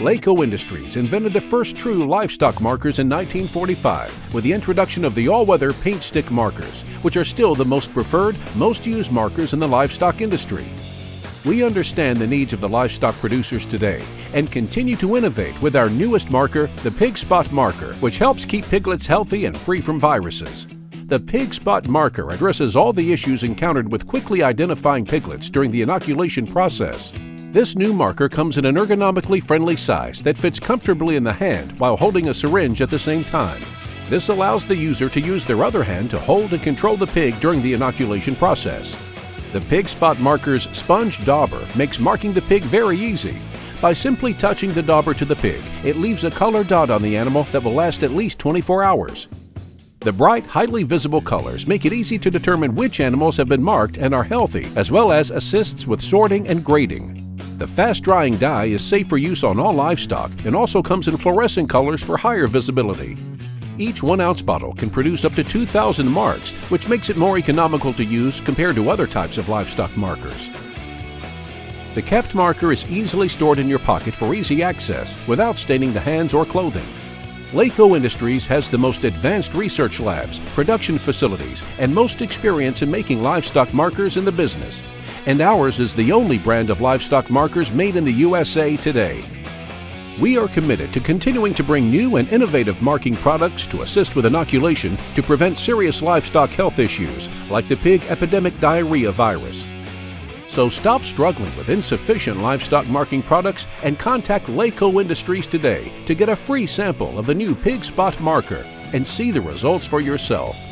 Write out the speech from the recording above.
Laco Industries invented the first true livestock markers in 1945 with the introduction of the all-weather paint stick markers, which are still the most preferred, most used markers in the livestock industry. We understand the needs of the livestock producers today and continue to innovate with our newest marker, the Pig Spot Marker, which helps keep piglets healthy and free from viruses. The Pig Spot Marker addresses all the issues encountered with quickly identifying piglets during the inoculation process. This new marker comes in an ergonomically friendly size that fits comfortably in the hand while holding a syringe at the same time. This allows the user to use their other hand to hold and control the pig during the inoculation process. The Pig Spot Marker's sponge dauber makes marking the pig very easy. By simply touching the dauber to the pig, it leaves a color dot on the animal that will last at least 24 hours. The bright, highly visible colors make it easy to determine which animals have been marked and are healthy, as well as assists with sorting and grading. The fast-drying dye is safe for use on all livestock and also comes in fluorescent colors for higher visibility. Each 1-ounce bottle can produce up to 2,000 marks, which makes it more economical to use compared to other types of livestock markers. The kept marker is easily stored in your pocket for easy access without staining the hands or clothing. Laco Industries has the most advanced research labs, production facilities, and most experience in making livestock markers in the business. And ours is the only brand of livestock markers made in the USA today. We are committed to continuing to bring new and innovative marking products to assist with inoculation to prevent serious livestock health issues like the pig epidemic diarrhea virus. So stop struggling with insufficient livestock marking products and contact Laco Industries today to get a free sample of the new Pig Spot Marker and see the results for yourself.